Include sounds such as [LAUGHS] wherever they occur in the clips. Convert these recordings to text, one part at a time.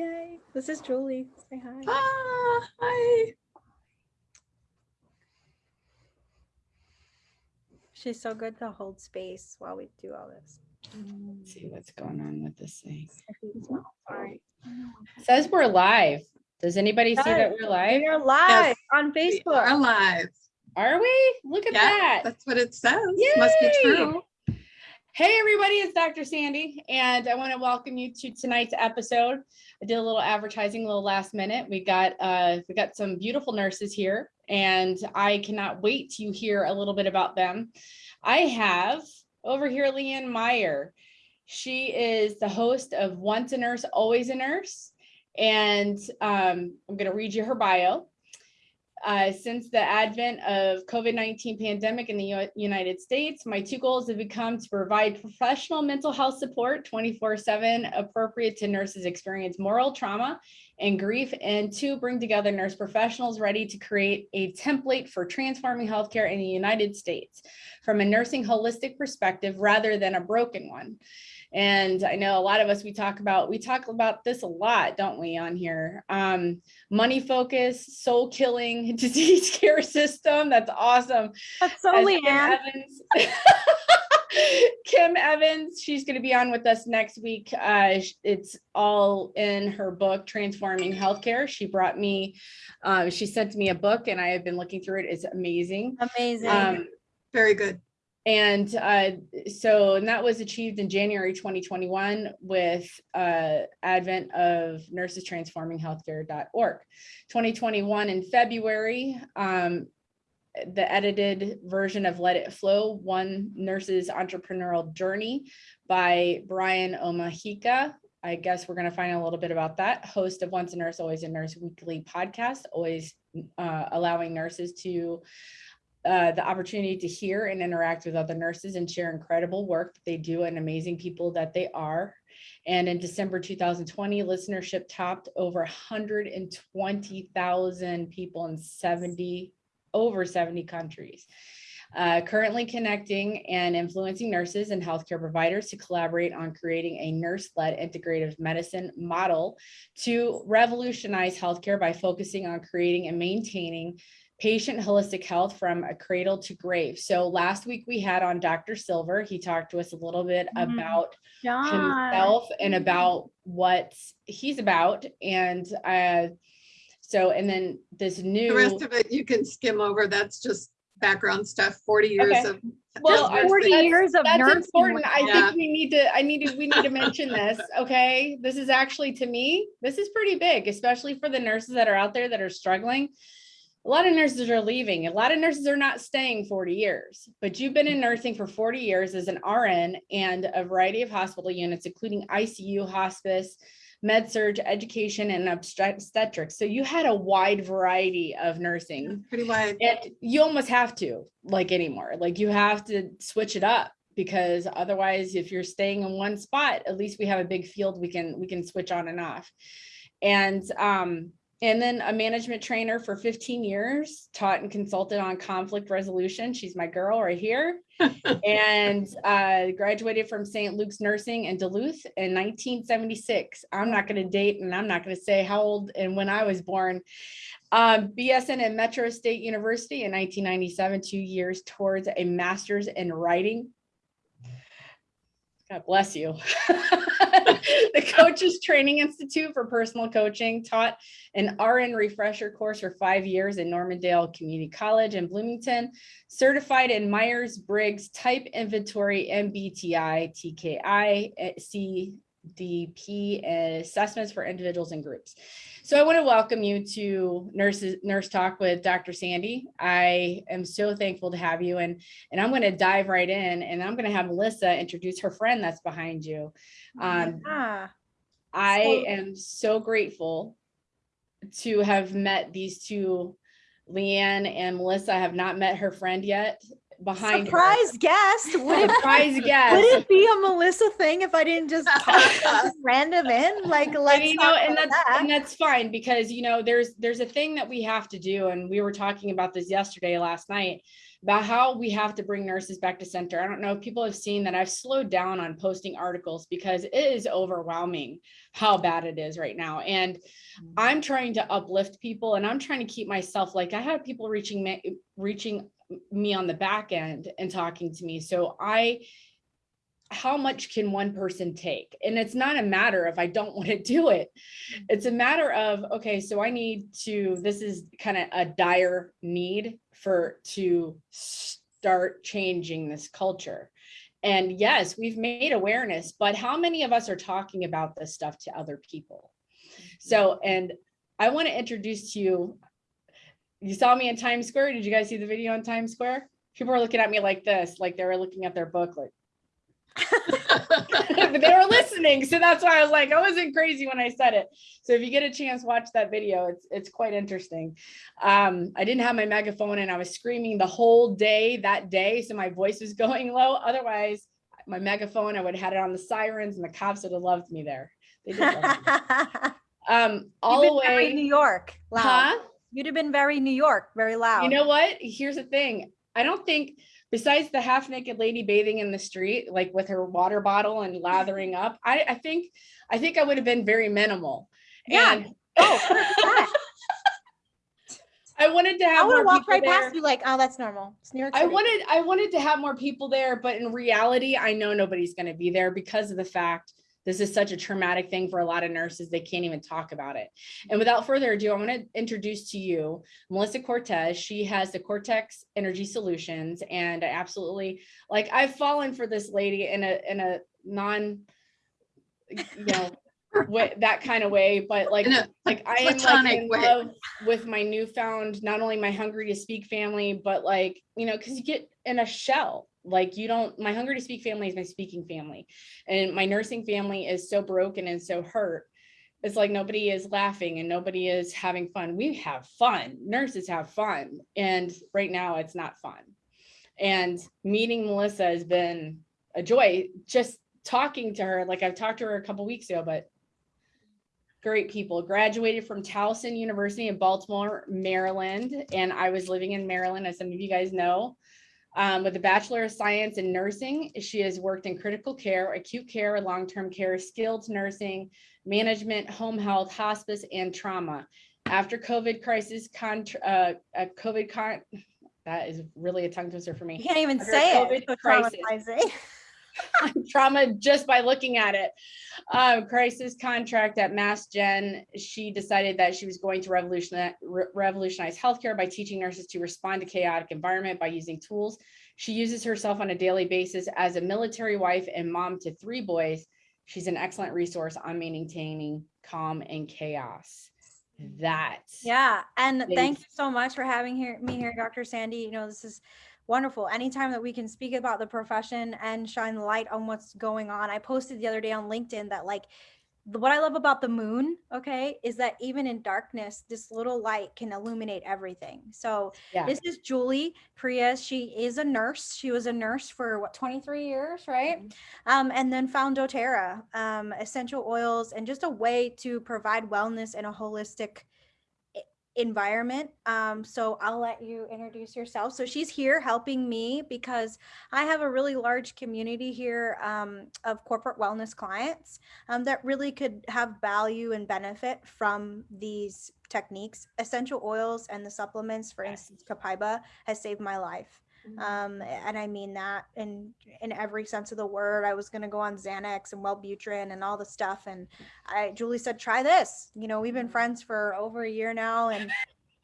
Yay. This is Julie. Say hi. Ah, hi. She's so good to hold space while we do all this. Let's see what's going on with this thing. Sorry. Says we're live. Does anybody see that we're live? We're live on Facebook. We are live. Are we? Look at Yeah, that. that's what it says. Must be true. Hey, everybody, it's Dr. Sandy, and I want to welcome you to tonight's episode. I did a little advertising, a little last minute. We got uh, we got some beautiful nurses here, and I cannot wait to hear a little bit about them. I have over here Leanne Meyer. She is the host of Once a Nurse, Always a Nurse, and um, I'm going to read you her bio. Uh, since the advent of COVID-19 pandemic in the U- United States, my two goals have become to provide professional mental health support 24/7 appropriate to nurses experience moral trauma and grief and to bring together nurse professionals ready to create a template for transforming healthcare in the United States from a nursing holistic perspective rather than a broken one. And I know a lot of us, we talk about, we talk about this a lot, don't we, on here? Um, money focus, soul killing, [LAUGHS] disease care system. That's awesome. That's so As Kim Leanne. Evans. [LAUGHS] Kim Evans, she's going to be on with us next week. Uh, it's all in her book, Transforming Healthcare. She brought me, uh, she sent me a book and I have been looking through it. It's amazing. Amazing. Um, Very good. And uh, so, and that was achieved in January 2021 with uh, advent of nursestransforminghealthcare.org. 2021 in February, um, the edited version of Let It Flow, One Nurse's Entrepreneurial Journey by Brian Omahika. I guess we're going to find a little bit about that. Host of Once a Nurse, Always a Nurse weekly podcast, always uh, allowing nurses to uh, the opportunity to hear and interact with other nurses and share incredible work that they do and amazing people that they are. And in December 2020, listenership topped over 120,000 people in 70, over 70 countries. Uh, currently connecting and influencing nurses and healthcare providers to collaborate on creating a nurse-led integrative medicine model to revolutionize healthcare by focusing on creating and maintaining patient holistic health from a cradle to grave. So last week we had on Dr. Silver. He talked to us a little bit Mhm. about John. himself and about what he's about. And uh, so, and then this new- The rest of it you can skim over. That's just background stuff, 40 years Okay. of. Well, just I- nursing. 40 that's- years of That's nursing. important. I Yeah. think we need to, I need to, we need to mention this, okay? This is actually, to me, this is pretty big, especially for the nurses that are out there that are struggling. A lot of nurses are leaving. A lot of nurses are not staying 40 years, but you've been in nursing for 40 years as an RN and a variety of hospital units, including ICU, hospice, med surg, education, and obstetrics. So you had a wide variety of nursing Pretty wide. and you almost have to like anymore like you have to switch it up because otherwise if you're staying in one spot at least we have a big field we can we can switch on and off and um and then a management trainer for 15 years taught and consulted on conflict resolution she's my girl right here [LAUGHS] and uh, graduated from St. Luke's Nursing in Duluth in 1976. I'm not going to date and I'm not going to say how old and when I was born. Um, BSN at Metro State University in 1997, two years towards a master's in writing. God bless you. [LAUGHS] the Coaches Training Institute for Personal Coaching taught an RN refresher course for five years in Normandale Community College in Bloomington certified in Myers-Briggs Type Inventory MBTI TKI eh, P assessments for individuals and groups. So I want to welcome you to Nurses Nurse Talk with Dr. Sandy. I am so thankful to have you and and I'm going to dive right in and I'm going to have Melissa introduce her friend that's behind you. Um, Yeah. I So- am so grateful to have met these two, Leanne and Melissa. I have not met her friend yet behind her. Surprise guest. Would it, Surprise would it be a Melissa thing if I didn't just pop random in? Like, And, let's you know, and that's that. and that's fine because you know there's there's a thing that we have to do, and we were talking about this yesterday, last night. about how we have to bring nurses back to center. I don't know if people have seen that I've slowed down on posting articles because it is overwhelming how bad it is right now. And mm. I'm trying to uplift people and I'm trying to keep myself like I had people reaching me reaching me on the back end and talking to me. So I how much can one person take? And it's not a matter of I don't [LAUGHS] want to do it. It's a matter of, okay, so I need to, this is kind of a dire need for to start changing this culture. And yes, we've made awareness, but how many of us are talking about this stuff to other people? So, and I want to introduce to you, you saw me in Times Square. Did you guys see the video on Times Square? People were looking at me like this, like they were looking at their book, like, but they were listening. So that's why I was like, I wasn't crazy when I said it. So if you get a chance, watch that video. It's it's quite interesting. Um, I didn't have my megaphone and I was screaming the whole day that day. So my voice was [LAUGHS] going low. Otherwise, my megaphone, I would have had it on the sirens and the cops would have loved me there. They did love me. [LAUGHS] Um, all the You've been very way. New York. Loud. Huh? You'd have been very New York, very loud. You know what? Here's the thing. I don't think besides the half naked lady bathing in the street, like with her water bottle and lathering up, I, I think I think I would have been very minimal. Yeah. And oh, [LAUGHS] I wanted to I have would more have walked right there. past you like, oh, that's normal. It's New York I wanted I wanted to have more people there, but in reality, I know nobody's going to be there because of the fact this is such a traumatic thing for a lot of nurses. They can't even talk about it. And without further ado, I want to introduce to you Melissa Cortez. She has the Cortex Energy Solutions, and I absolutely like. I've fallen for this lady in a in a non, you know, [LAUGHS] way, that kind of way. But like like I am like in way. love with my newfound not only my hungry to speak family but like you know because you get in a shell like you don't my hungry to speak family is my speaking family. And my nursing family is so broken and so hurt. It's like nobody is laughing and nobody is having fun. We have fun. Nurses have fun. And right now it's not fun. And meeting melissa has been a joy. Just talking to her like i've talked to her a couple weeks ago but great people. Graduated from towson university in baltimore maryland. And i was living in maryland as some of you guys know um, with a bachelor of science in nursing she has worked in critical care acute care long-term care skilled nursing management home health hospice and trauma after covid crisis contra- uh, uh, covid con that is really a tongue twister for me You can't even Under say COVID it. Crisis. [LAUGHS] [LAUGHS] trauma just by looking at it. Um, crisis contract at Mass Gen. She decided that she was going to revolutionize, re- revolutionize healthcare by teaching nurses to respond to chaotic environment by using tools. She uses herself on a daily basis as a military wife and mom to three boys. She's an excellent resource on maintaining calm and chaos. That Yeah, and thank you so much for having here me here, Dr. Sandy. You know, this is wonderful. Anytime that we can speak about the profession and shine the light on what's going on. I posted the other day on LinkedIn that like what I love about the moon, okay, is that even in darkness, this little light can illuminate everything. So yeah. this is Julie Prius. She is a nurse. She was a nurse for what 23 years, right? Um, and then found doTERRA, um, essential oils, and just a way to provide wellness in a holistic environment. Um, so I'll let you introduce yourself. So she's here helping me because I have a really large community here um, of corporate wellness clients um, that really could have value and benefit from these techniques. Essential oils and the supplements, for instance, Copaiba has saved my life. Um, and I mean that in in every sense of the word. I was gonna go on Xanax and Wellbutrin and all the stuff, and I Julie said, "Try this." You know, we've been friends for over a year now, and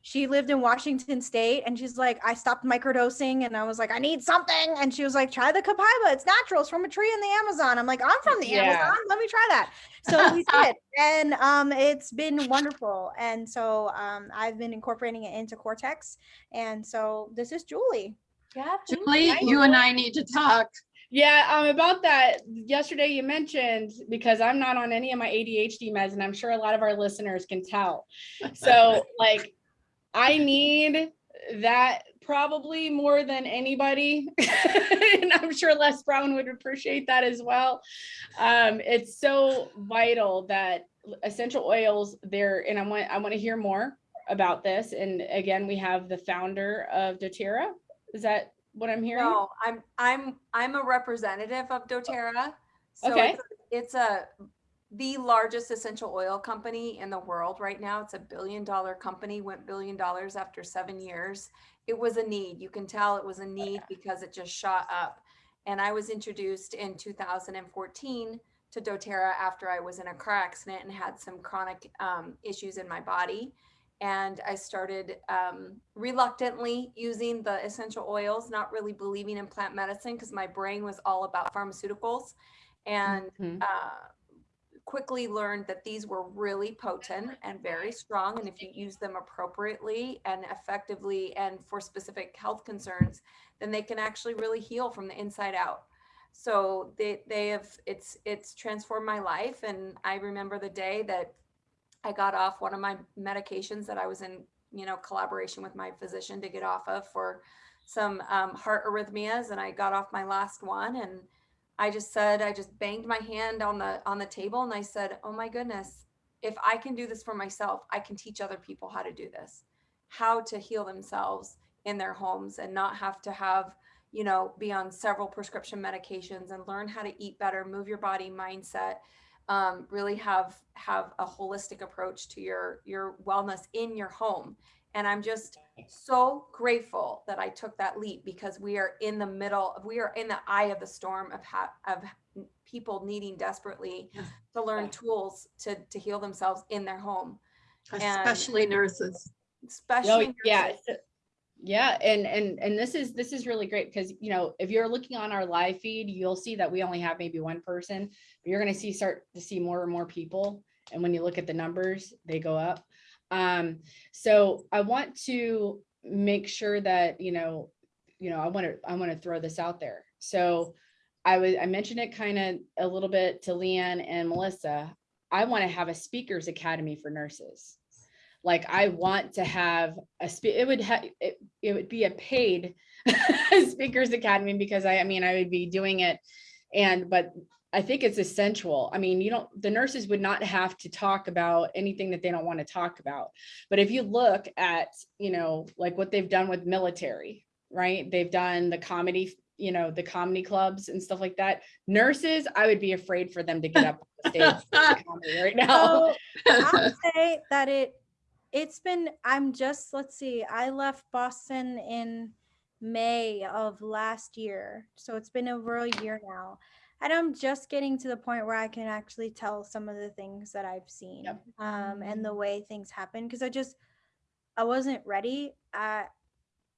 she lived in Washington State, and she's like, "I stopped microdosing," and I was like, "I need something," and she was like, "Try the Copaiba. It's natural. It's from a tree in the Amazon." I'm like, "I'm from the Yeah. Amazon. Let me try that." So [LAUGHS] we did, and um, it's been wonderful. And so um, I've been incorporating it into Cortex, and so this is Julie. Yeah, Julie, you and I need to talk. Yeah, um, about that, yesterday you mentioned, because I'm not on any of my ADHD meds, and I'm sure a lot of our listeners can tell. So [LAUGHS] like, I need that probably more than anybody. [LAUGHS] And I'm sure Les Brown would appreciate that as well. Um, it's so vital that essential oils there, and I want, I want to hear more about this. And again, we have the founder of doTERRA. Is that what I'm hearing? No, I'm, I'm, I'm a representative of doTERRA. So Okay. it's a- It's a, the largest essential oil company in the world right now. It's a billion dollar company, went billion dollars after seven years. It was a need. You can tell it was a need because it just shot up. And I was introduced in 2014 to doTERRA after I was in a car accident and had some chronic um, issues in my body. And I started um, reluctantly using the essential oils, not really believing in plant medicine because my brain was all about pharmaceuticals. And Mhm. uh, quickly learned that these were really potent and very strong. And if you use them appropriately and effectively and for specific health concerns, then they can actually really heal from the inside out. So they, they have, it's, it's transformed my life. And I remember the day that I got off one of my medications that I was in, you know, collaboration with my physician to get off of for some um, heart arrhythmias. And I got off my last one and I just said, I just banged my hand on the on the table and I said, "Oh my goodness, if I can do this for myself, I can teach other people how to do this. How to heal themselves in their homes and not have to have, you know, be on several prescription medications and learn how to eat better, move your body mindset, um, really have have a holistic approach to your your wellness in your home." And I'm just so grateful that I took that leap because we are in the middle, of, we are in the eye of the storm of of people needing desperately to learn tools to to heal themselves in their home, And- Especially nurses. especially Oh, yeah. nurses. so- Yeah, and and and this is this is really great because you know if you're looking on our live feed, you'll see that we only have maybe one person, but you're going to see start to see more and more people. And when you look at the numbers, they go up. Um, so I want to make sure that you know, you know, I want to I want to throw this out there. So I was I mentioned it kind of a little bit to Leanne and Melissa. I want to have a speakers academy for nurses like I want to have a spe- it would have it, it would be a paid [LAUGHS] speakers academy because I I mean I would be doing it and but I think it's essential. I mean, you don't the nurses would not have to talk about anything that they don't want to talk about. But if you look at, you know, like what they've done with military, right? They've done the comedy, you know, the comedy clubs and stuff like that. Nurses, I would be afraid for them to get up on the stage [LAUGHS] right now. So I'll say that it it's been I'm just let's see I left Boston in May of last year so it's been over a year now and I'm just getting to the point where I can actually tell some of the things that I've seen Yep. um and the way things happen because I just I wasn't ready I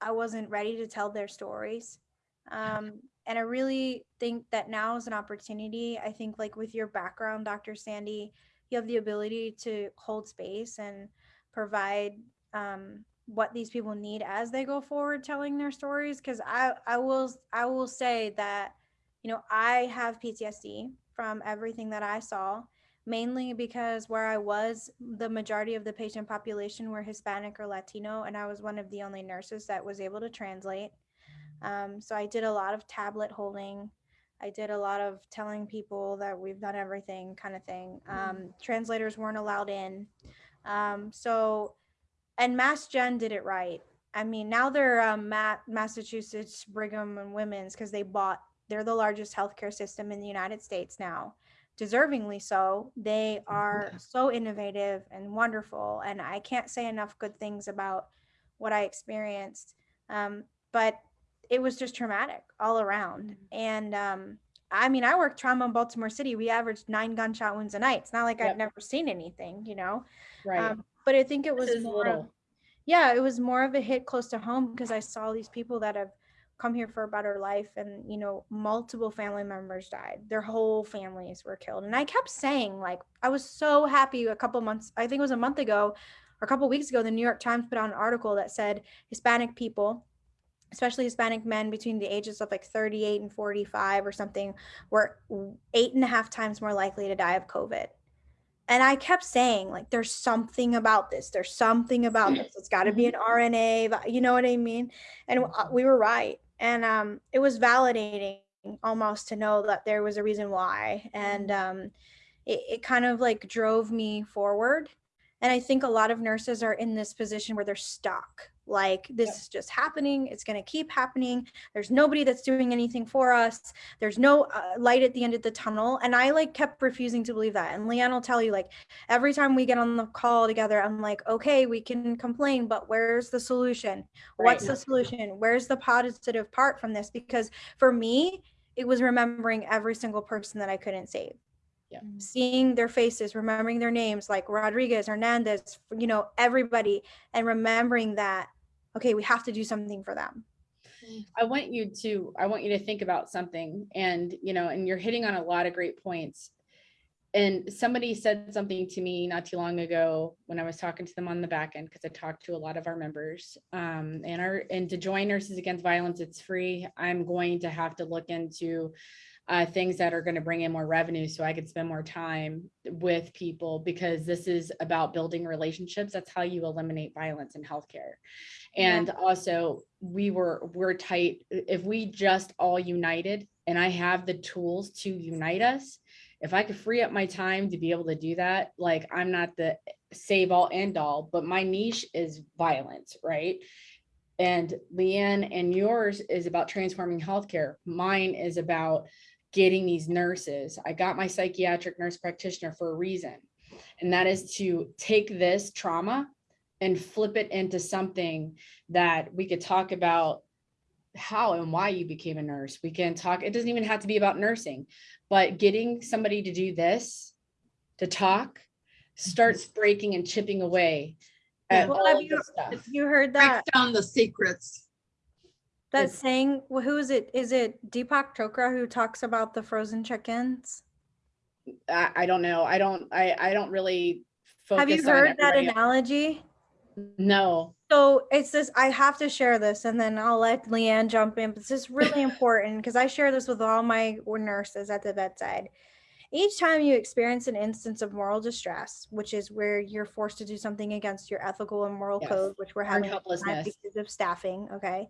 I wasn't ready to tell their stories [LAUGHS] um and I really think that now is an opportunity I think like with your background Dr. Sandy you have the ability to hold space and provide um, what these people need as they go forward telling their stories because i i will i will say that you know i have ptsd from everything that i saw mainly because where i was the majority of the patient population were hispanic or latino and i was one of the only nurses that was able to translate um, so i did a lot of tablet holding I did a lot of telling people that we've done everything kind of thing. Um, translators weren't allowed in. Um, so, and Mass Gen did it right. I mean, now they're um, Ma- Massachusetts Brigham and Women's because they bought, they're the largest healthcare system in the United States now. Deservingly so. They are so innovative and wonderful. And I can't say enough good things about what I experienced. Um, but it was just traumatic all around. And um, I mean, I worked trauma in Baltimore City. We averaged nine gunshot wounds a night. It's not like Yep. I've never seen anything, you know. Right. Um, but I think it was This is more of- little. yeah, it was more of a hit close to home because I saw these people that have come here for a better life and you know multiple family members died their whole families were killed and i kept saying like i was so happy a couple months i think it was a month ago or a couple weeks ago the new york times put out an article that said hispanic people especially hispanic men between the ages of like 38 and 45 or something were eight and a half times more likely to die of covid and I kept saying, like, there's something about this. There's something about this. It's got to be an RNA. You know what I mean? And uh, we were right. And um, it was validating almost to know that there was a reason why. And um, it, it kind of like drove me forward. And I think a lot of nurses are in this position where they're stuck, Like this is just happening. It's going to keep happening. There's nobody that's doing anything for us. There's no uh, light at the end of the tunnel. And I like kept refusing to believe that. And Leanne will tell you, like, every time we get on the call together, I'm like, okay, we can complain, but where's the solution? What's Right. the solution? Where's the positive part from this? Because for me, it was remembering every single person that I couldn't save. Yeah. Seeing their faces, remembering their names like Rodriguez, Hernandez, you know, everybody, and remembering that, okay, we have to do something for them. I want you to, I want you to think about something and, you know, and you're hitting on a lot of great points. And somebody said something to me not too long ago when I was talking to them on the back end, because I talked to a lot of our members. Um, and our, and to join Nurses Against Violence, it's free. I'm going to have to look into uh, things that are going to bring in more revenue so I could spend more time with people because this is about building relationships. That's how you eliminate violence in healthcare. Yeah. And also we were, we're tight. If we just all united and I have the tools to unite us, if I could free up my time to be able to do that, like I'm not the save all end all, but my niche is violence, right? And Leanne and yours is about transforming healthcare. Mine is about getting these nurses. I got my psychiatric nurse practitioner for a reason. And that is to take this trauma and flip it into something that we could talk about how and why you became a nurse. We can talk, it doesn't even have to be about nursing, but getting somebody to do this, to talk, starts breaking and chipping away at Well, all have you- this stuff. You heard Break that down the secrets. That it's- saying? Well, who is it? Is it Deepak Chopra who talks about the frozen chickens? I, I don't know. I don't, I, I don't really focus Have you on heard that analogy? No, So it's this, I have to share this and then I'll let Leanne jump in. But this is really important because I share this with all my nurses at the bedside. Each time you experience an instance of moral distress, which is where you're forced to do something against your ethical and moral Yes. code, which we're having because of staffing, okay?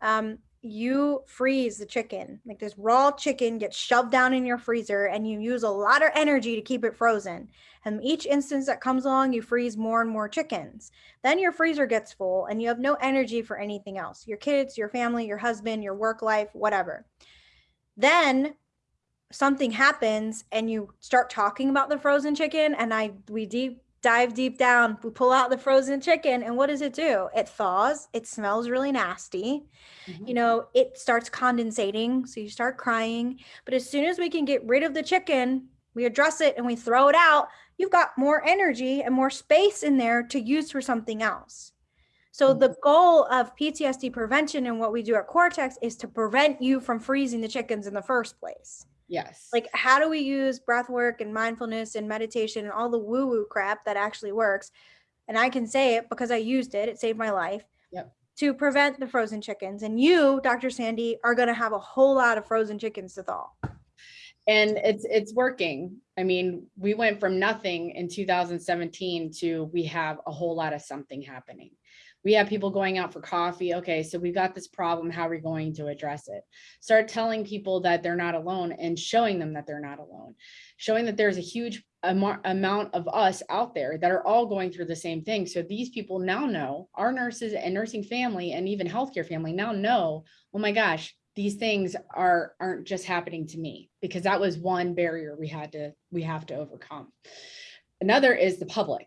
Um, you freeze the chicken, like this raw chicken gets shoved down in your freezer and you use a lot of energy to keep it frozen. And each instance that comes along, you freeze more and more chickens. Then your freezer gets full and you have no energy for anything else your kids, your family, your husband, your work life, whatever. Then something happens and you start talking about the frozen chicken and I we deep dive deep down we pull out the frozen chicken and what does it do? It thaws it smells really nasty. Mhm. you know it starts condensating so you start crying. But as soon as we can get rid of the chicken we address it and we throw it out you've got more energy and more space in there to use for something else. So the goal of PTSD prevention and what we do at Cortex is to prevent you from freezing the chickens in the first place. Yes. Like how do we use breath work and mindfulness and meditation and all the woo woo crap that actually works? And I can say it because I used it. It saved my life. Yep. To prevent the frozen chickens. And you, Dr. Sandy, are going to have a whole lot of frozen chickens to thaw. and it's it's working i mean we went from nothing in 2017 to we have a whole lot of something happening we have people going out for coffee. Okay so we've got this problem. How are we going to address it? Start telling people that they're not alone and showing them that they're not alone. Showing that there's a huge amount of us out there that are all going through the same thing. So these people now know our nurses and nursing family and even healthcare family now know oh my gosh these things are aren't just happening to me because that was one barrier we had to we have to overcome. Another is the public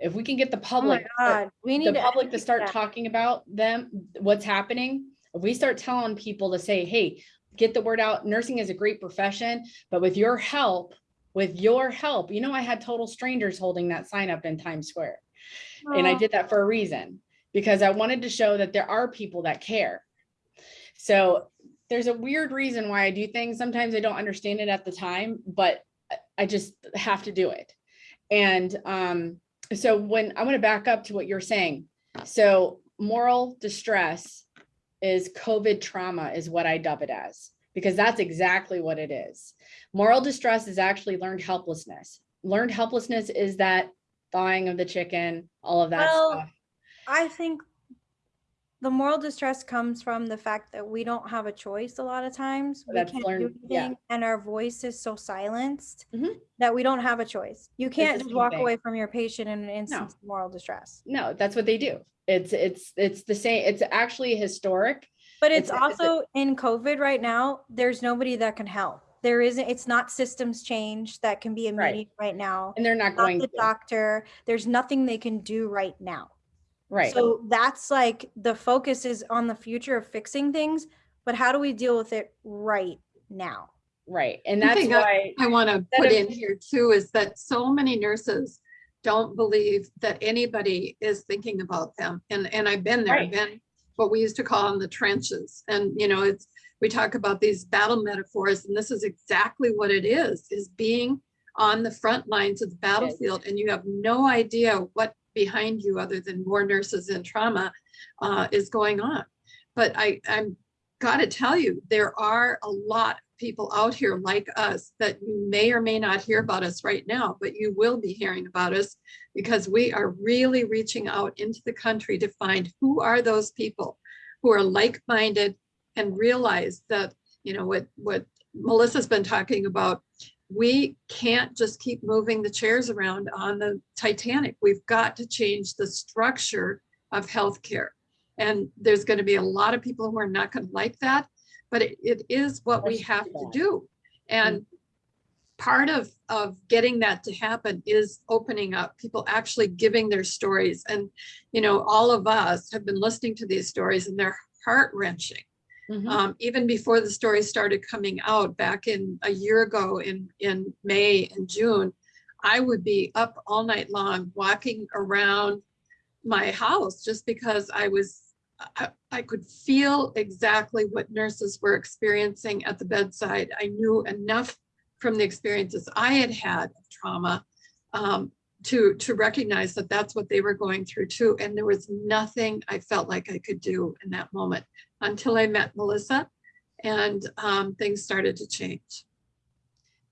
if we can get the Oh public God. We need the public to start that. talking about them what's happening if we start telling people to say hey get the word out nursing is a great profession but with your help with your help you know i had total strangers holding that sign up in times square and I Oh. did that for a reason because I wanted to show that there are people that care. So there's a weird reason why I do things. Sometimes I don't understand it at the time, but I- I just have to do it. And um, so when I want to back up to what you're saying, so moral distress is COVID trauma, is what I dub it as, because that's exactly what it is. Moral distress is actually learned helplessness. Learned helplessness is that thawing of the chicken, all of that Well, stuff. I think the moral distress comes from the fact that we don't have a choice a lot of times. We That's can't do learned- yeah. anything, and our voice is so silenced Mhm. that we don't have a choice. You can't just walk thing. away from your patient in an instance of moral distress. No, that's what they do. It's, it's, it's the same, it's actually historic. But It's it's a- it's also in COVID right now, there's nobody that can help. There isn't, it's not systems change that can be Right. immediate right now. And they're not Not going the to, doctor. There's nothing they can do right now. Right? So that's like the focus is on the future of fixing things, but how do we deal with it right now? Right, and that's thing I- I want to put of- in here too is that so many nurses don't believe that anybody is thinking about them. And, and I've been there, Right. I've been what we used to call in the trenches. And, you know, it's, we talk about these battle metaphors and this is exactly what it is, is being on the front lines of the battlefield and you have no idea what behind you other than more nurses in trauma uh, is going on. But I, I'm gotta tell you, there are a lot of people out here like us that you may or may not hear about us right now, but you will be hearing about us because we are really reaching out into the country to find who are those people who are like-minded and realize that, you know, what, what Melissa's been talking about, we can't just keep moving the chairs around on the Titanic. We've got to change the structure of healthcare. And there's going to be a lot of people who are not going to like that, but it, it is what we have to do. And part of, of getting that to happen is opening up, people actually giving their stories. And, you know, all of us have been listening to these stories and they're heart wrenching Mhm. um, even before the story started coming out back in a year ago in, in May and June, I would be up all night long walking around my house just because I was, I, I could feel exactly what nurses were experiencing at the bedside. I knew enough from the experiences I had had of trauma um, to, to recognize that that's what they were going through too. And there was nothing I felt like I could do in that moment until I met Melissa and um, things started to change.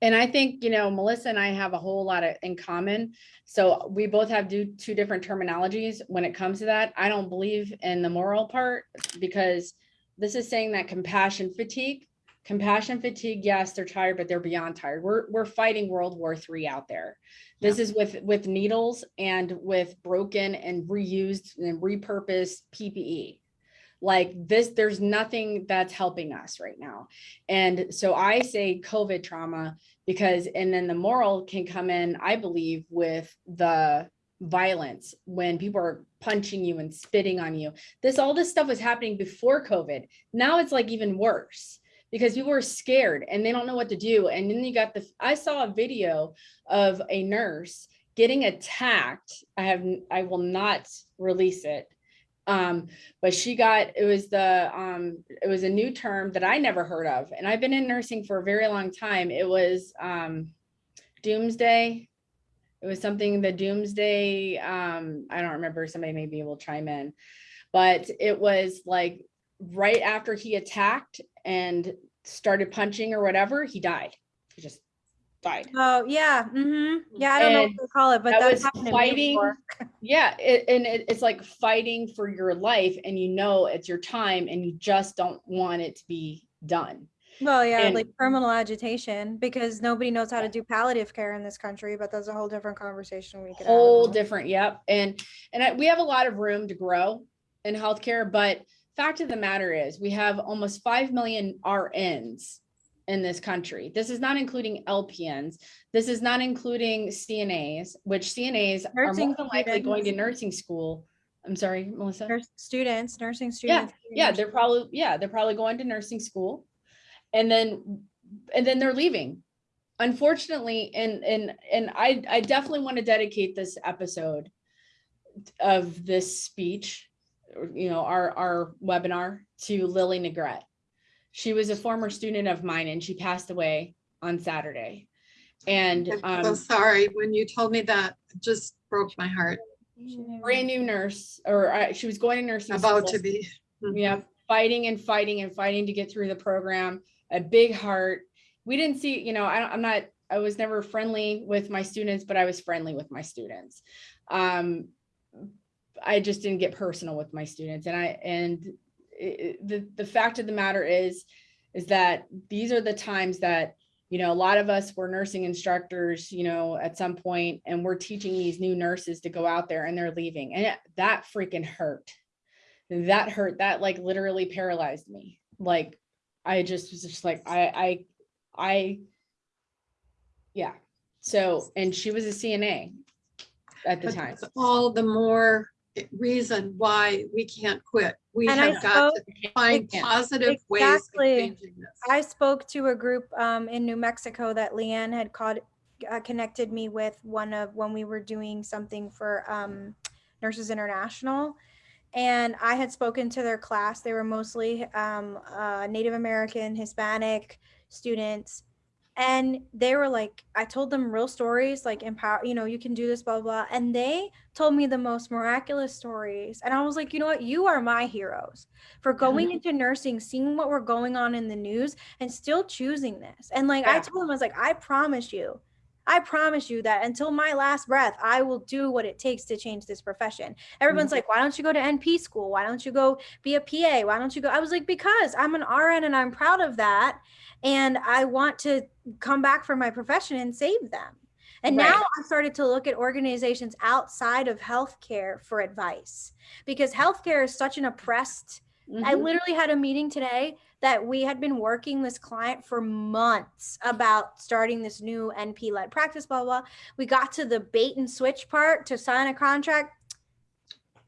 And I think, you know, Melissa and I have a whole lot of in common. So we both have do two different terminologies when it comes to that. I don't believe in the moral part because this is saying that compassion fatigue, compassion fatigue, yes, they're tired, but they're beyond tired. We're, we're fighting World War III out there. This is with, with needles and with broken and reused and repurposed PPE. Like this, there's nothing that's helping us right now. And so I say COVID trauma because, and then the moral can come in, I believe, with the violence when people are punching you and spitting on you. This, all this stuff was happening before COVID. Now it's like even worse because people are scared and they don't know what to do. And then you got the, I saw a video of a nurse getting attacked. I have, I will not release it. Um, but she got, it was the, um, it was a new term that I never heard of. And I've been in nursing for a very long time. It was, um, doomsday. It was something, the doomsday, um, I don't remember, somebody may be able to chime in. But it was like right after he attacked and started punching or whatever, he died. He just died. Oh, yeah. hmm Yeah, I don't know what to call it, but that was happened fighting. [LAUGHS] Yeah, it, and it, it's like fighting for your life and you know it's your time and you just don't want it to be done. Well, yeah, and- like terminal agitation because nobody knows how to do palliative care in this country, but that's a whole different conversation we could have. Whole different, yep. And, and I- we have a lot of room to grow in healthcare, but fact of the matter is we have almost 5 million RNs in this country. This is not including LPNs. This is not including CNAs, which CNAs are more than likely going to nursing school. I'm sorry, Melissa? Nurse students, nursing students. yeah getting they're probably yeah they're probably going to nursing school and then and then they're leaving unfortunately and and and i i definitely want to dedicate this episode of this speech you know our our webinar to lily negrette she was a former student of mine and she passed away on saturday. And I'm so um sorry, when you told me that, it just broke my heart, brand new nurse or uh, she was going to nursing about school. to be. yeah fighting and fighting and fighting to get through the program a big heart. We didn't see you know I, I'm not i was never friendly with my students but i was friendly with my students. Um I just didn't get personal with my students and I, and the, the fact of the matter is, is that these are the times that, you know, a lot of us were nursing instructors, you know, at some point, and we're teaching these new nurses to go out there and they're leaving and it- that freaking hurt. That hurt, that like literally paralyzed me. Like, I just was just like, I, I, I, yeah. So, and she was a CNA at the But time. All the more reason why we can't quit. We And I have got to find positive ways of exactly. changing this. I spoke to a group um, in New Mexico that Leanne had called, uh, connected me with one of when we were doing something for um, Nurses International. And I had spoken to their class. They were mostly um, uh, Native American, Hispanic students. And they were like, I told them real stories, like empower, you know, you can do this, blah, blah. blah. And they told me the most miraculous stories. And I was like, you know what? You are my heroes for going into nursing, seeing what we're going on in the news and still choosing this. And like I told them, I was like, I promise you, I promise you that until my last breath, I will do what it takes to change this profession. Everyone's like, why don't you go to NP school? Why don't you go be a PA? Why don't you go? I was like, because I'm an RN and I'm proud of that. And I want to come back for my profession and save them. And Right. now I started to look at organizations outside of healthcare for advice because healthcare is such an oppressed I Mhm. literally had a meeting today that we had been working this client for months about starting this new NP led practice, blah, blah. We got to the bait and switch part to sign a contract.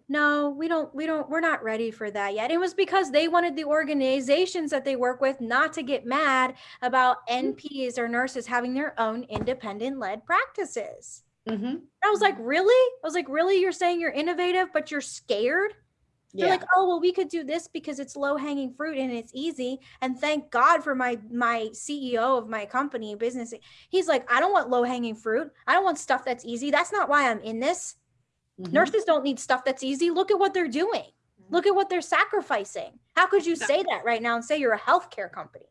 No, we don't, we don't, we're not ready for that yet. It was because they wanted the organizations that they work with not to get mad about NPs or nurses having their own independent led practices. Mhm. I was like, really? I was like, really? You're saying you're innovative, but you're scared? They're like, oh well, we could do this because it's low hanging fruit and it's easy. And thank God for my my CEO of my company business. He's like, I don't want low hanging fruit. I don't want stuff that's easy. That's not why I'm in this. Mhm. Nurses don't need stuff that's easy. Look at what they're doing. Look at what they're sacrificing. How could you say that right now and say you're a healthcare company?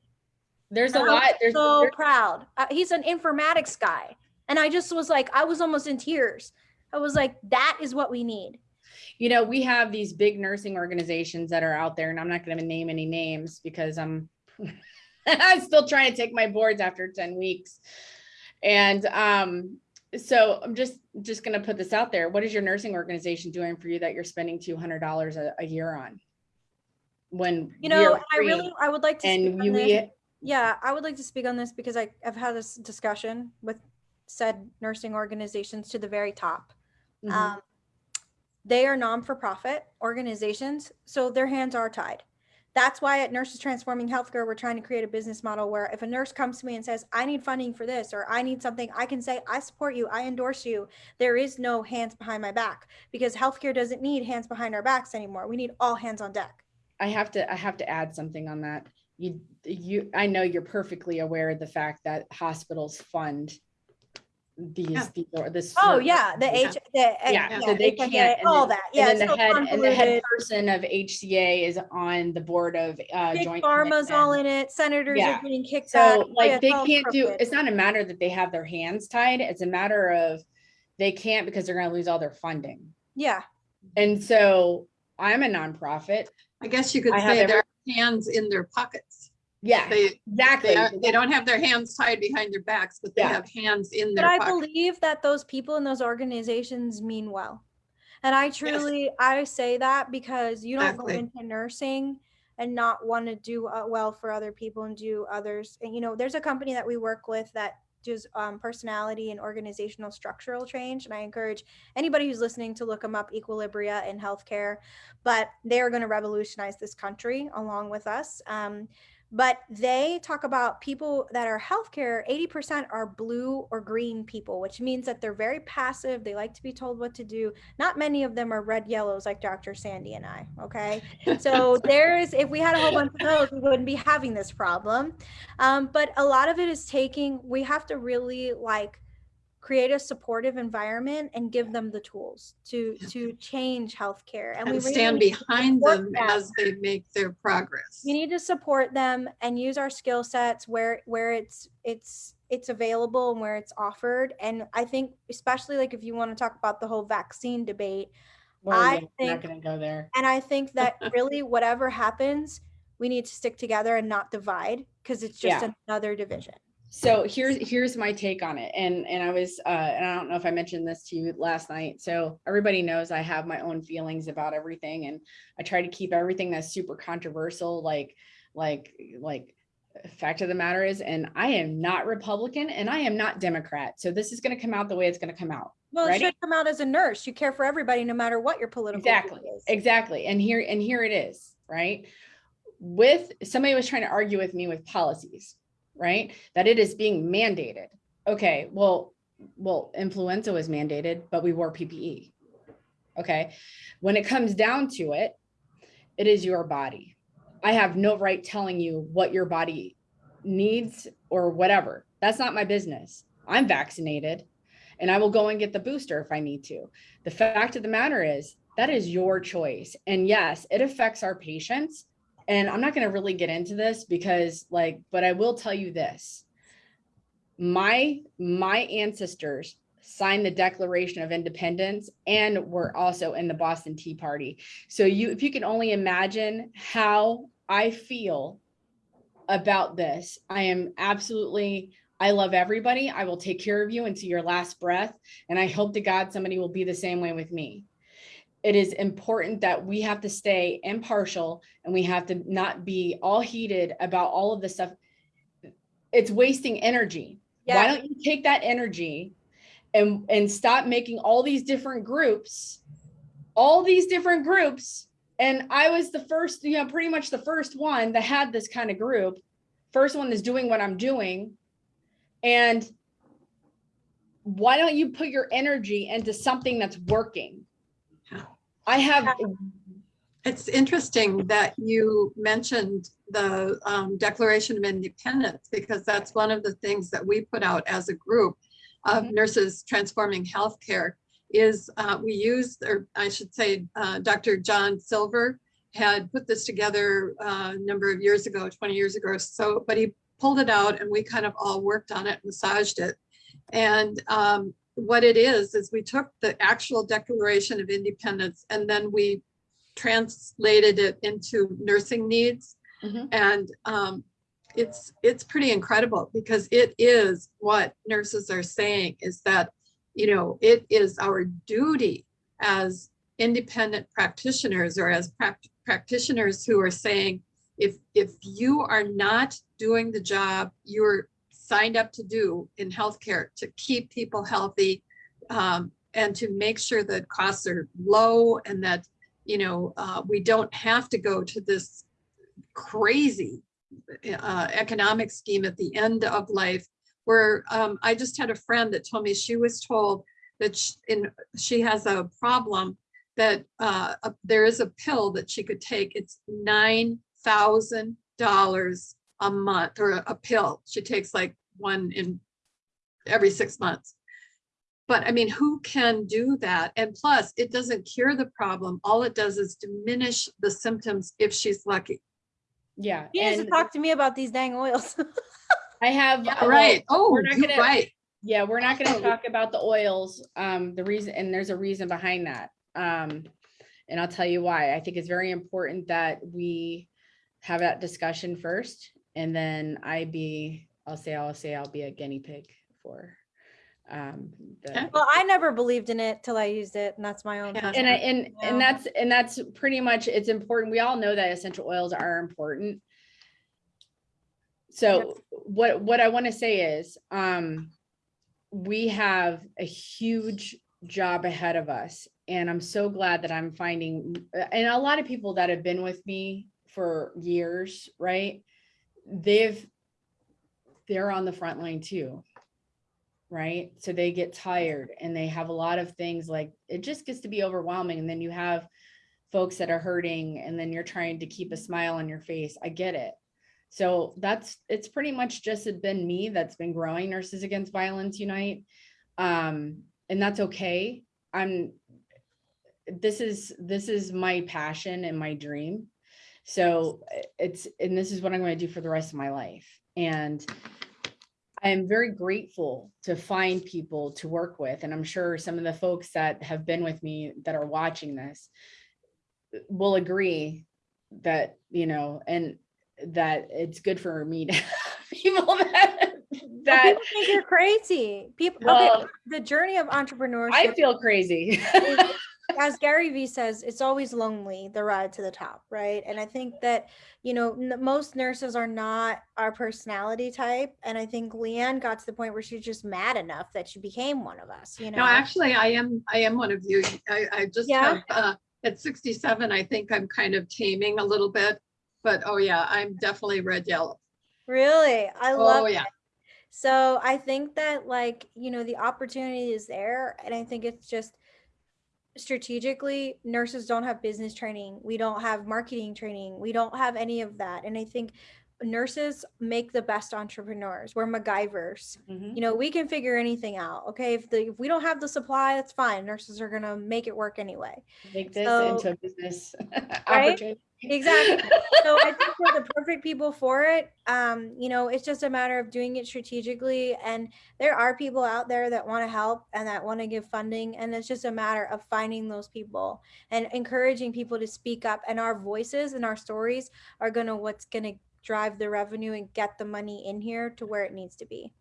There's a I'm lot, there's, so there's- proud. Uh, he's an informatics guy. And I just was like, I was almost in tears. I was like, that is what we need. You know, we have these big nursing organizations that are out there and I'm not gonna name any names because I'm [LAUGHS] I'm still trying to take my boards after 10 weeks. And um, so I'm just just gonna put this out there. What is your nursing organization doing for you that you're spending $200 a, a year on? When You know, I really, I would like to speak and on we, this. Yeah, I would like to speak on this because I, I've had this discussion with said nursing organizations to the very top. Mhm. Um, they are non-for-profit organizations, so their hands are tied. That's why at Nurses Transforming Healthcare, we're trying to create a business model where if a nurse comes to me and says, I need funding for this, or I need something, I can say, I support you, I endorse you. There is no hands behind my back because healthcare doesn't need hands behind our backs anymore. We need all hands on deck. I have to, I have to add something on that. You, you, I know you're perfectly aware of the fact that hospitals fund these, Yeah. these or this. Oh service. yeah, the H, the uh, Yeah, so they HIPAA, can't, and all then- that. Yeah, And then the so head, and the head person of HCA is on the board of uh Big joint. pharma's all in it. Senators Yeah. are getting kicked So out. like they can't do, it's not a matter that they have their hands tied, it's a matter of they can't because they're gonna lose all their funding. Yeah, And so I'm a nonprofit. I guess you could I say their hands in their pockets. Yeah, They, exactly. they, are- they don't have their hands tied behind their backs, but they Yeah. have hands in but their I pockets. believe that those people in those organizations mean well. And I truly, I say that because you don't go into nursing and not want to do uh, well for other people and do others. And you know, there's a company that we work with that does um, personality and organizational structural change. And I encourage anybody who's listening to look them up, Equilibria in healthcare. But they are going to revolutionize this country along with us. Um, but they talk about people that are healthcare 80% are blue or green people which means that they're very passive they like to be told what to do. Not many of them are red yellows like dr sandy and i okay? So [LAUGHS] there's if we had a whole bunch of those we wouldn't be having this problem. Um, but a lot of it is taking we have to really like create a supportive environment and give them the tools to to change healthcare and, we And really stand need behind them them. as they make their progress. we need to support them and use our skill sets where where it's it's it's available and where it's offered and i think especially like if you want to talk about the whole vaccine debate Well, I yeah, we're not think- gonna go there. And I think [LAUGHS] that really whatever happens, we need to stick together and not divide because it's just Yeah. another division. So here's here's my take on it. And and I was uh and I don't know if I mentioned this to you last night. So everybody knows I have my own feelings about everything and I try to keep everything that's super controversial like like like fact of the matter is and I am not Republican and I am not Democrat. So this is going to come out the way it's going to come out. Well, it should come out as a nurse. You care for everybody, no matter what your political Exactly. is. Exactly. And here and here it is, right? With somebody was trying to argue with me with policies, right? That it is being mandated. Okay, well, well, influenza was mandated, but we wore PPE. Okay. When it comes down to it, it is your body. I have no right telling you what your body needs or whatever. That's not my business. I'm vaccinated and I will go and get the booster if I need to. The fact of the matter is that is your choice. And yes, it affects our patients. And I'm not going to really get into this because like, but I will tell you this. My my ancestors signed the Declaration of Independence and were also in the Boston Tea Party. So you if you can only imagine how I feel about this, I am absolutely I love everybody. I will take care of you until your last breath. And I hope to God somebody will be the same way with me. It is important that we have to stay impartial and we have to not be all heated about all of this stuff. It's wasting energy. Why don't you take that energy and and stop making all these different groups, all these different groups? And I was the first, you know, pretty much the first one that had this kind of group. First one that's doing what I'm doing. And why don't you put your energy into something that's working? I have It's interesting that you mentioned the um, Declaration of Independence because that's one of the things that we put out as a group of Mhm. nurses transforming healthcare is uh, we used, or I should say, uh, Dr. John Silver had put this together uh, a number of years ago, 20 years ago so, but he pulled it out and we kind of all worked on it, massaged it. And um, what it is, is we took the actual Declaration of Independence and then we translated it into nursing needs. Mhm. And um, it's, it's pretty incredible because it is what nurses are saying is that, you know, it is our duty as independent practitioners or as prac- practitioners who are saying, if, if you are not doing the job you're signed up to do in healthcare to keep people healthy um, and to make sure that costs are low and that, you know, uh, we don't have to go to this crazy uh, economic scheme at the end of life where um, I just had a friend that told me she was told that sh- in, she has a problem that uh, a- there is a pill that she could take. It's nine thousand dollars a month or a, a pill. She takes like one in every six months. But I mean, who can do that? And plus, it doesn't cure the problem. All it does is diminish the symptoms if she's lucky. yeah. he needs to and talk to me about these dang oils. [LAUGHS] I have Yeah, well, right. Oh, we're not gonna- right. Yeah, we're not gonna Oh. talk about the oils. Um, the reason, and there's a reason behind that. Um, and I'll tell you why. I think it's very important that we have that discussion first and then I be, I'll say, I'll say I'll be a guinea pig for um, the, well, I never believed in it till I used it, and that's my own. Yeah. and I, personal- and, Yeah. and that's, and that's pretty much, it's important. We all know that essential oils are important. So what, what I want to say is, um, we have a huge job ahead of us. And I'm so glad that I'm finding, and a lot of people that have been with me for years, right? They've, they're on the front line too. Right? So they get tired and they have a lot of things like, it just gets to be overwhelming. And then you have folks that are hurting and then you're trying to keep a smile on your face. I get it. So that's, it's pretty much just been me that's been growing Nurses Against Violence Unite. Um, and that's okay. I'm, this is, this is my passion and my dream. So it's, and this is what I'm going to do for the rest of my life. And I am very grateful to find people to work with. And I'm sure some of the folks that have been with me that are watching this will agree that, you know, and that it's good for me to [LAUGHS] have people that, Well, people think you're crazy. People, okay, the journey of entrepreneurship. I feel crazy. As Gary Vee says, it's always lonely, the ride to the top, right? And I think that, you know, most nurses are not our personality type. And I think Leanne got to the point where she's just mad enough that she became one of us, you know? No, actually, I am, I am one of you. I, I just Yeah? have, uh, at sixty-seven, I think I'm kind of taming a little bit. But oh yeah, I'm definitely red yellow. Really? I love Oh, yeah. So I think that like, you know, the opportunity is there and I think it's just strategically nurses don't have business training. We don't have marketing training. We don't have any of that. And I think nurses make the best entrepreneurs. We're MacGyvers. Mhm. You know, we can figure anything out. Okay. If the if we don't have the supply, that's fine. Nurses are gonna make it work anyway. Make this So- into a business [LAUGHS] opportunity. Exactly. [LAUGHS] so I think we're the perfect people for it. Um, you know, it's just a matter of doing it strategically. And there are people out there that want to help and that want to give funding. And it's just a matter of finding those people and encouraging people to speak up. And our voices and our stories are gonna what's gonna drive the revenue and get the money in here to where it needs to be.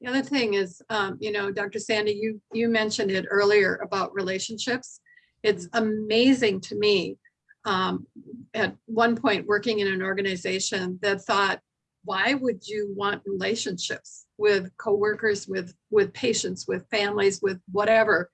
The other thing is, um, you know, Dr. Sandy, you, you mentioned it earlier about relationships. It's amazing to me. Um, at one point, working in an organization that thought, why would you want relationships with coworkers, with, with patients, with families, with whatever?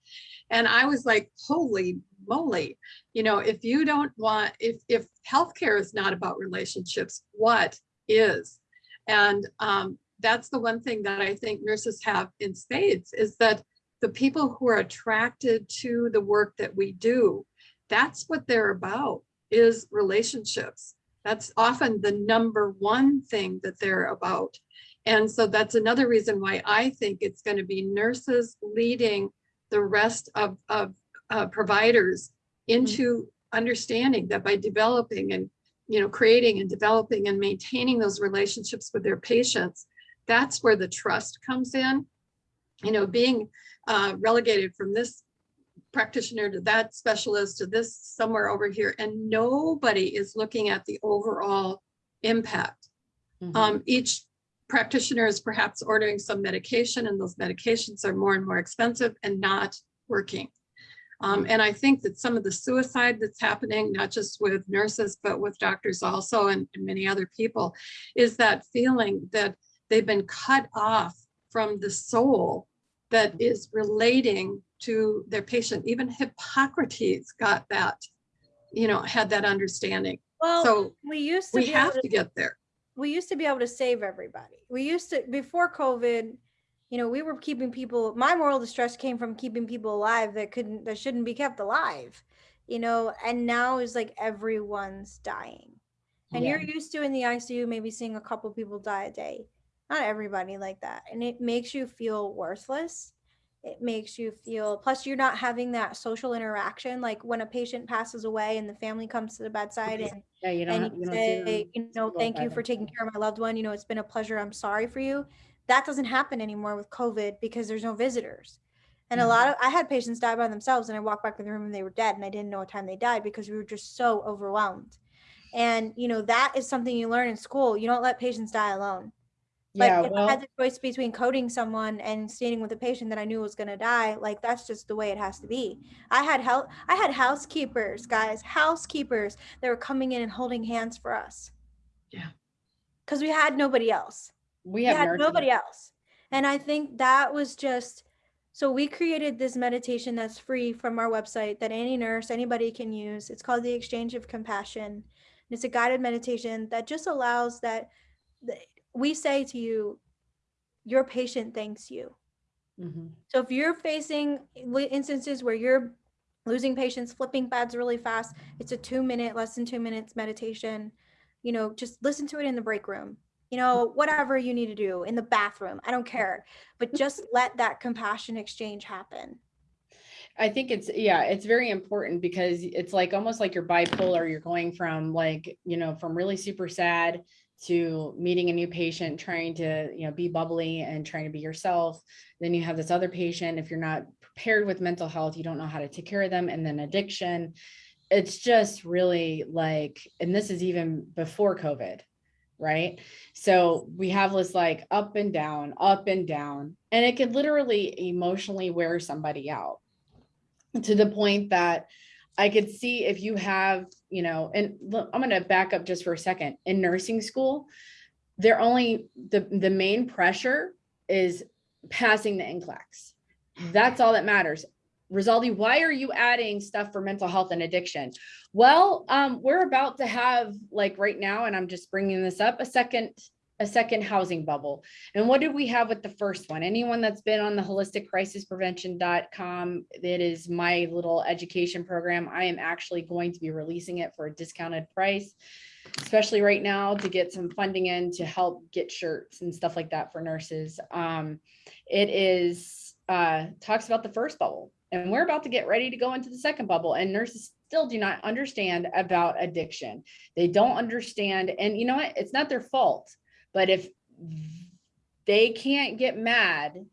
And I was like, holy moly, you know, if you don't want, if, if healthcare is not about relationships, what is? And, um, that's the one thing that I think nurses have in spades is that the people who are attracted to the work that we do, that's what they're about is relationships. That's often the number one thing that they're about. And so that's another reason why I think it's going to be nurses leading the rest of, of uh, providers into understanding that by developing and you know creating and developing and maintaining those relationships with their patients that's where the trust comes in. You know, being uh, relegated from this practitioner to that specialist to this somewhere over here, and nobody is looking at the overall impact. Mhm. Um, each practitioner is perhaps ordering some medication and those medications are more and more expensive and not working. Um, and I think that some of the suicide that's happening, not just with nurses, but with doctors also and, and many other people, is that feeling that they've been cut off from the soul that is relating to their patient. Even Hippocrates got that, you know, had that understanding. Well, So we used to we have to to get there. we used to be able to save everybody. We used to before COVID, you know, we were keeping people my moral distress came from keeping people alive that couldn't that shouldn't be kept alive. You know, and now is like everyone's dying. And Yeah. you're used to in the ICU maybe seeing a couple people die a day. Not everybody like that. And it makes you feel worthless. It makes you feel plus you're not having that social interaction like when a patient passes away and the family comes to the bedside and Yeah, you and you you say, you know, thank you for taking care of my loved one. You know, it's been a pleasure. I'm sorry for you. That doesn't happen anymore with COVID because there's no visitors. And a Mm-hmm. lot of I had patients die by themselves and I walked back in the room and they were dead and I didn't know what time they died because we were just so overwhelmed. And you know, that is something you learn in school. You don't let patients die alone. But Yeah, if I had the choice between coding someone and standing with a patient that I knew was going to die, like that's just the way it has to be. I had help. I had housekeepers, guys, housekeepers that were coming in and holding hands for us. Yeah. Because we had nobody else. we We had nobody else. And I think that was just so we created this meditation that's free from our website that any nurse, anybody can use. It's called the Exchange of Compassion. And it's a guided meditation that just allows that we say to you, your patient thanks you. Mhm. So if you're facing instances where you're losing patients, flipping pads really fast, it's a two minute, less than two minutes meditation. You know, just listen to it in the break room. You know, whatever you need to do in the bathroom, I don't care, but just let that compassion exchange happen. I think it's, yeah, it's very important because it's like almost like you're bipolar. You're going from like, you know, from really super sad to meeting a new patient, trying to, you know, be bubbly and trying to be yourself. Then you have this other patient, if you're not prepared with mental health, you don't know how to take care of them, and then addiction. It's just really like, and this is even before COVID, right? So we have this like up and down, up and down, and it could literally emotionally wear somebody out to the point that I could see if you have, you know, and look, I'm going to back up just for a second. In nursing school, they're only the the main pressure is passing the NCLEX. That's all that matters. Rosaldi, why are you adding stuff for mental health and addiction? Well, um, we're about to have like right now, and I'm just bringing this up, a second a second housing bubble. And what did we have with the first one? Anyone that's been on the holisticcrisisprevention.com, it is my little education program. I am actually going to be releasing it for a discounted price, especially right now to get some funding in to help get shirts and stuff like that for nurses. Um, it is uh, talks about the first bubble, and we're about to get ready to go into the second bubble, and nurses still do not understand about addiction. They don't understand, and you know what? It's not their fault but if they can't get mad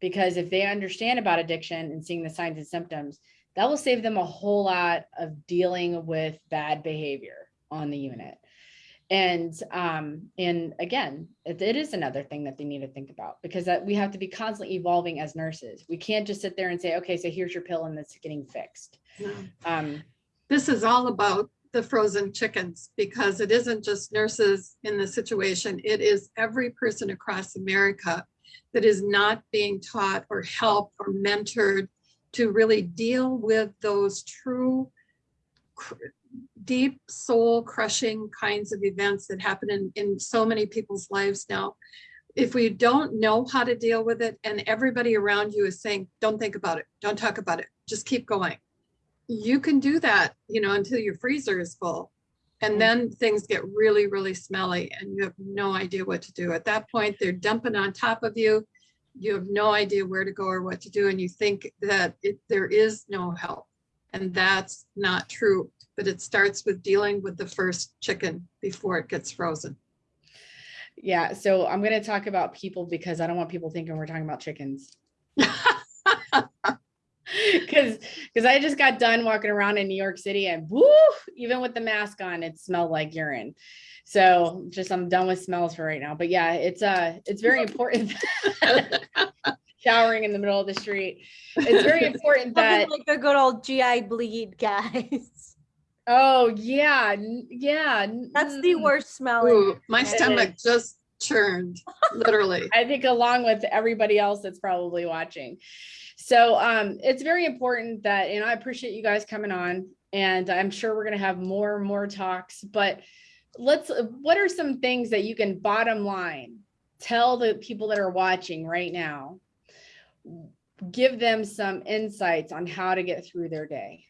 because if they understand about addiction and seeing the signs and symptoms, that will save them a whole lot of dealing with bad behavior on the unit. And um, and again, it, it is another thing that they need to think about because that we have to be constantly evolving as nurses. We can't just sit there and say, okay, so here's your pill and it's getting fixed. No. Um, This is all about the frozen chickens because it isn't just nurses in the situation. It is every person across America that is not being taught or helped or mentored to really deal with those true deep soul crushing kinds of events that happen in, in so many people's lives now. If we don't know how to deal with it and everybody around you is saying, don't think about it, don't talk about it, just keep going you can do that, you know, until your freezer is full. Mm. And then things get really, really smelly and you have no idea what to do. At that point, they're dumping on top of you. You have no idea where to go or what to do. And you think that it, there is no help. And that's not true. But it starts with dealing with the first chicken before it gets frozen. yeah, so I'm going to talk about people because I don't want people thinking we're talking about chickens. [LAUGHS] [LAUGHS] because because I just got done walking around in New York City and woo, even with the mask on, it smelled like urine. So just I'm done with smells for right now. But yeah, it's uh it's very [LAUGHS] important [LAUGHS] showering in the middle of the street. It's very important that like the good old GI bleed, guys. oh yeah, yeah. That's the mm. worst smell. Ooh, my stomach just churned, literally. I think along with everybody else that's probably watching. So um, it's very important that, and I appreciate you guys coming on, and I'm sure we're gonna have more and more talks. But let's. What are some things that you can bottom line tell the people that are watching right now? Give them some insights on how to get through their day.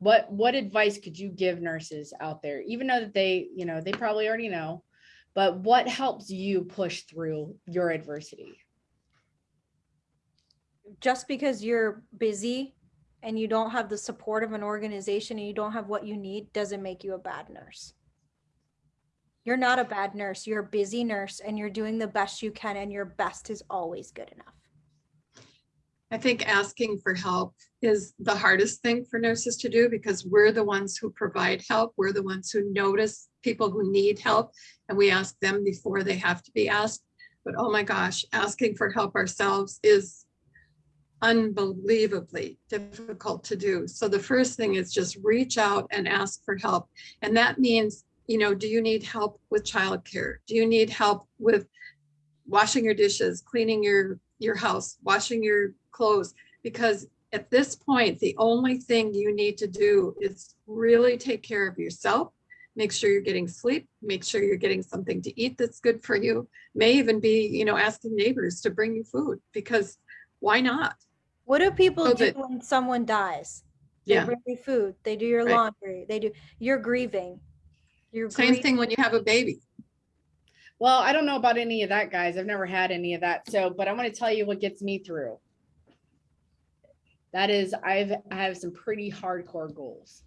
What what advice could you give nurses out there, even though that they, you know, they probably already know, but what helps you push through your adversity? Just because you're busy and you don't have the support of an organization and you don't have what you need doesn't make you a bad nurse. You're not a bad nurse. You're a busy nurse and you're doing the best you can and your best is always good enough. I think asking for help is the hardest thing for nurses to do because we're the ones who provide help. We're the ones who notice people who need help and we ask them before they have to be asked. But oh my gosh, asking for help ourselves is unbelievably difficult to do. So the first thing is just reach out and ask for help. And that means, you know, do you need help with childcare? Do you need help with washing your dishes, cleaning your your house, washing your clothes? Because at this point, the only thing you need to do is really take care of yourself. Make sure you're getting sleep, make sure you're getting something to eat that's good for you. May even be, you know, asking neighbors to bring you food because why not? What do people do when someone dies? They Yeah. bring you food. They do your Right. laundry. They do. You're grieving. You're Same grieving. thing when you have a baby. Well, I don't know about any of that, guys. I've never had any of that. So, but I want to tell you what gets me through. That is, I've I have some pretty hardcore goals,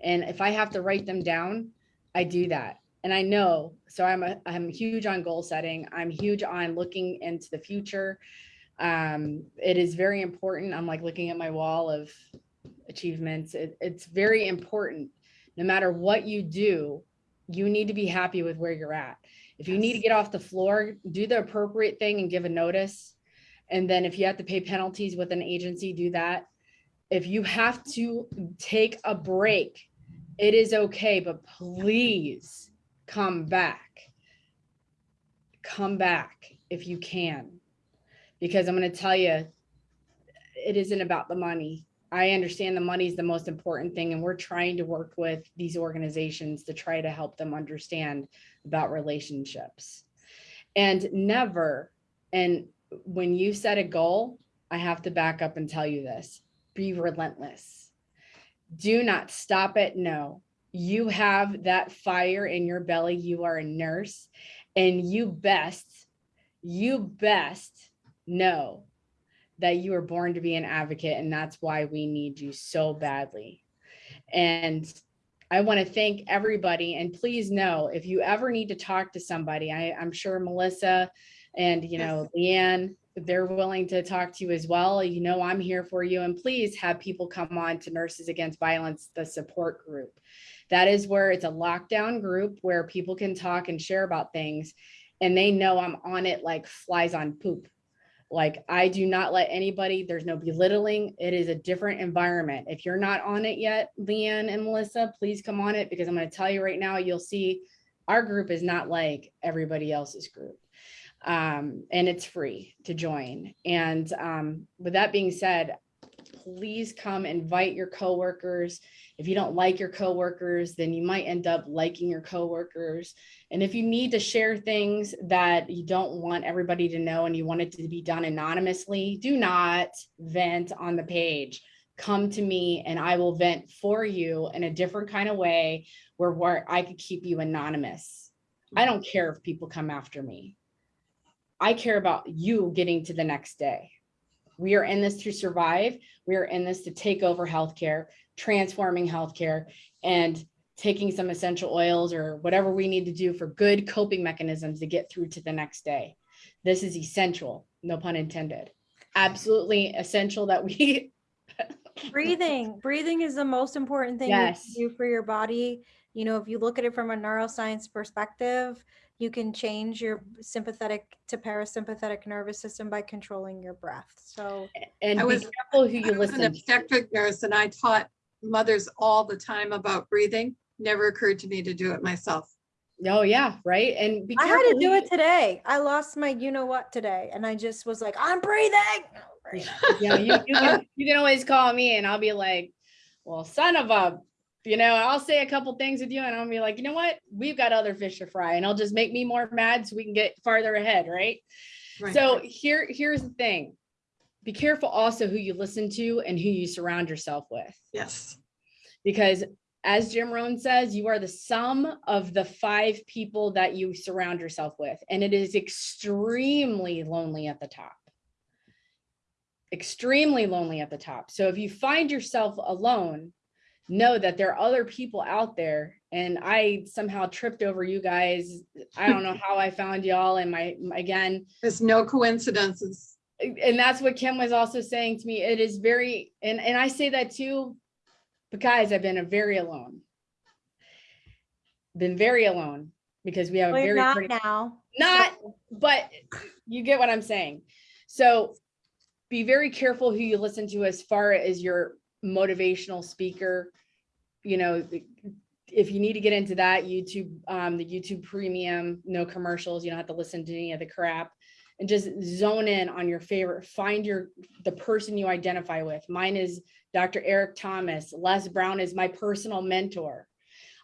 and if I have to write them down, I do that. and I know, so I'm a, I'm huge on goal setting. I'm huge on looking into the future. Um, it is very important. I'm like looking at my wall of achievements. It, it's very important. No matter what you do, you need to be happy with where you're at. If you need to get off the floor, do the appropriate thing and give a notice. And then if you have to pay penalties with an agency, do that. If you have to take a break, it is okay, but please come back. Come back if you can. Because I'm going to tell you, it isn't about the money. I understand the money is the most important thing, and we're trying to work with these organizations to try to help them understand about relationships. And never, and when you set a goal, I have to back up and tell you this be relentless. Do not stop it. No, you have that fire in your belly. You are a nurse, and you best, you best know that you were born to be an advocate, and that's why we need you so badly. And I want to thank everybody. And please know if you ever need to talk to somebody, I, I'm sure Melissa and you know Leanne, they're willing to talk to you as well. You know, I'm here for you. And please have people come on to Nurses Against Violence, the support group. That is where it's a lockdown group where people can talk and share about things. And they know I'm on it like flies on poop. Like I do not let anybody, there's no belittling. It is a different environment. If you're not on it yet, Leanne and Melissa, please come on it because I'm going to tell you right now, you'll see our group is not like everybody else's group. Um, and it's free to join. And um, with that being said, please come invite your coworkers. If you don't like your coworkers, then you might end up liking your coworkers. And if you need to share things that you don't want everybody to know and you want it to be done anonymously, do not vent on the page. Come to me and I will vent for you in a different kind of way where, where I could keep you anonymous. I don't care if people come after me. I care about you getting to the next day. We are in this to survive. We are in this to take over healthcare, transforming healthcare, and taking some essential oils or whatever we need to do for good coping mechanisms to get through to the next day. This is essential, no pun intended. Absolutely essential that we [LAUGHS] breathing breathing is the most important thing Yes. you can do for your body you know if you look at it from a neuroscience perspective you can change your sympathetic to parasympathetic nervous system by controlling your breath so and I was- careful who I you was an listen obstetric nurse and I taught mothers all the time about breathing. Never occurred to me to do it myself. Oh, yeah, right. And be i had to do it today i lost my you know what today and i just was like i'm breathing you- you know, you, you can, you can always call me and I'll be like, well, son of a, you know, I'll say a couple things with you and I'll be like, you know what? We've got other fish to fry and I'll just make me more mad so we can get farther ahead, right? Right. So here, here's the thing. Be careful also who you listen to and who you surround yourself with. Yes. Because as Jim Rohn says, you are the sum of the five people that you surround yourself with. And it is extremely lonely at the top. Extremely lonely at the top. So if you find yourself alone, know that there are other people out there. And I somehow tripped over you guys. I don't know [LAUGHS] how I found y'all and my, again, There's no coincidences. and that's what Kim was also saying to me. It is very, and, and I say that too, because I've been a very alone. Been very alone because we have a well, you're very, not pretty- now not, but you get what I'm saying. So be very careful who you listen to as far as your motivational speaker. You know, if you need to get into that, YouTube, um, the YouTube premium, no commercials, you don't have to listen to any of the crap. And just zone in on your favorite, find your, the person you identify with. Mine is Dr. Eric Thomas. Les Brown is my personal mentor.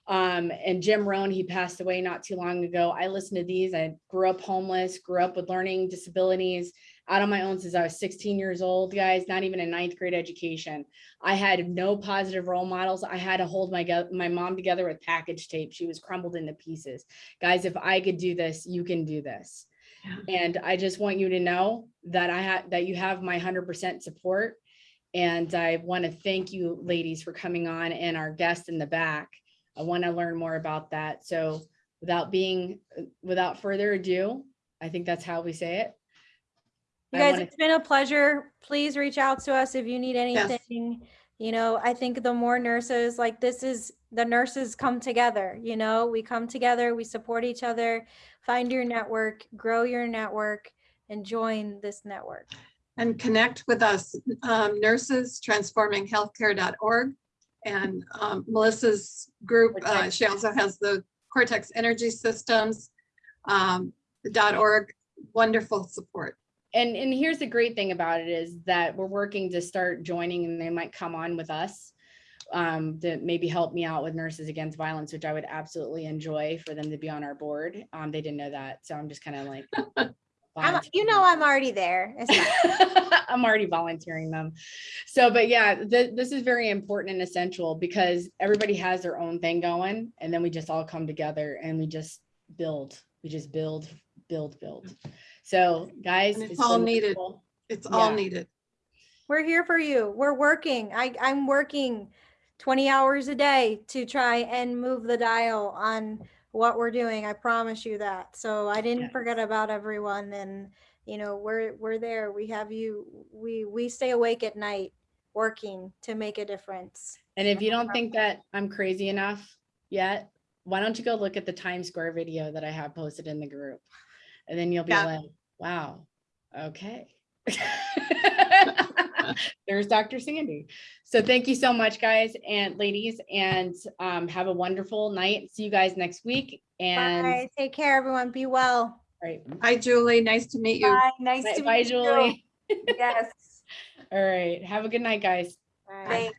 Um, and Jim Rohn, he passed away not too long ago. I listened to these. I grew up homeless, grew up with learning disabilities out on my own since I was 16 years old, guys, not even a ninth grade education. I had no positive role models. I had to hold my, my mom together with package tape. She was crumbled into pieces. Guys, if I could do this, you can do this. And I just want you to know that I have, that you have my 100% support. And I want to thank you ladies for coming on and our guest in the back. I want to learn more about that. So without being, without further ado, I think that's how we say it. You guys, it's been a pleasure. Please reach out to us if you need anything. You know, I think the more nurses, like this is, the nurses come together, you know, we come together, we support each other. Find your network, grow your network and join this network. And connect with us, um, nurses transforminghealthcare.org. And um, Melissa's group, uh, she also has the Cortex Energy Systems um, dot org, wonderful support. And, and here's the great thing about it is that we're working to start joining and they might come on with us. Um, to maybe help me out with Nurses Against Violence, which I would absolutely enjoy for them to be on our board. Um, they didn't know that, so I'm just kind of like. [LAUGHS] I'm, you know, I'm already there. [LAUGHS] I'm already volunteering them. So, but yeah, th- this is very important and essential because everybody has their own thing going and then we just all come together and we just build, we just build, build, build. So guys. And it's all needed. wonderful. It's all needed. We're here for you. We're working. I, I'm working 20 hours a day to try and move the dial on what we're doing. I promise you that. So I didn't Yes. forget about everyone and you know, we're we're there. We have you we we stay awake at night working to make a difference. And if you don't think that I'm crazy enough yet, why don't you go look at the Times Square video that I have posted in the group? And then you'll be Yeah. like, wow, okay. [LAUGHS] There's Dr. Sandy. So thank you so much, guys and ladies, and um, have a wonderful night. See you guys next week. And Bye. Take care, everyone. Be well. right, Hi, Julie. Nice to meet you. Bye, nice bye, to bye, meet you. Julie. Yes. [LAUGHS] All right, have a good night, guys. Bye. Thanks.